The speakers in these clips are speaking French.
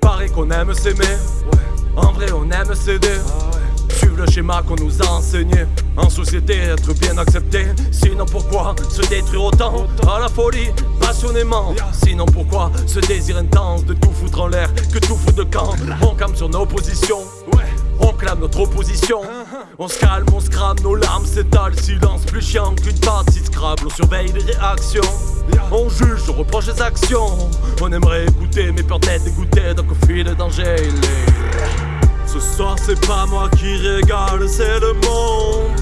Paraît qu'on aime s'aimer, en vrai on aime s'aider. Suivre le schéma qu'on nous a enseigné. En société, être bien accepté. Sinon, pourquoi se détruire autant? À la folie, passionnément. Sinon, pourquoi ce désir intense de tout foutre en l'air, que tout fout de camp On campe sur nos positions. On clame notre opposition. On se calme, on se nos larmes s'étalent. Silence plus chiant qu'une partie Scrabble. On surveille les réactions. On juge, on reproche les actions. On aimerait écouter, mais peur d'être dégoûté. Donc au fil le danger, il est. Ce soir c'est pas moi qui régale, c'est le monde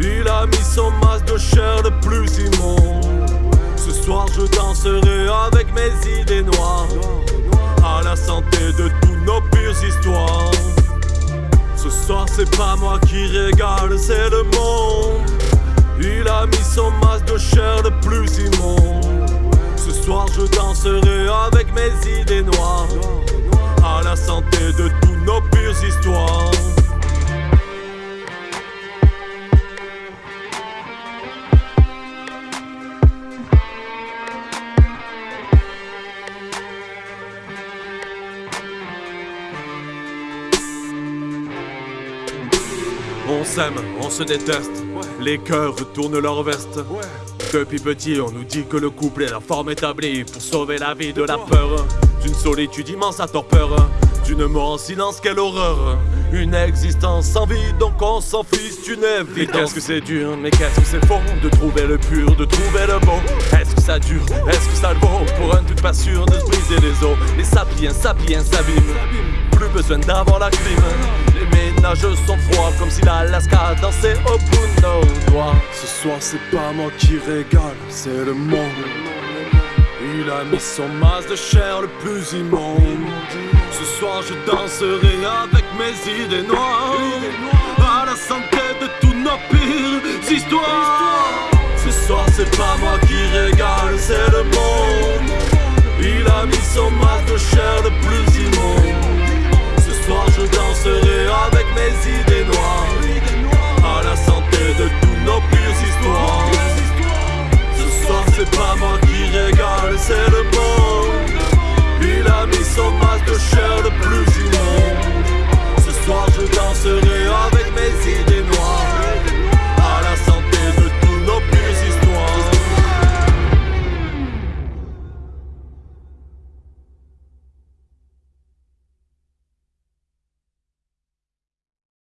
Il a mis son masque de chair le plus immonde Ce soir je danserai avec mes idées noires À la santé de tous nos pires histoires soir c'est pas moi qui régale, c'est le monde. Il a mis son masque de chair le plus immonde. Ce soir je danserai avec mes idées noires. À la santé de tous nos pires histoires. On s'aime, on se déteste, les cœurs retournent leur veste. Depuis petit, on nous dit que le couple est la forme établie pour sauver la vie de la peur. D'une solitude immense à torpeur, d'une mort en silence, quelle horreur. Une existence sans vie, donc on s'en fiche d'une vie. Qu'est-ce que c'est dur, mais qu'est-ce que c'est faux de trouver le pur, de trouver le beau? Est-ce que ça dure, est-ce que ça le vaut? Pas sûr de se briser les os. Les sapiens, sapiens s'abîment, plus besoin d'avoir la clim. Les ménages sont froids comme si l'Alaska dansait au bout de nos doigts. Ce soir, c'est pas moi qui régale, c'est le monde. Il a mis son masque de chair le plus immonde. Ce soir je danserai avec mes idées noires À la santé de tous nos pires histoires Ce soir c'est pas moi qui régale, c'est le monde Il a mis son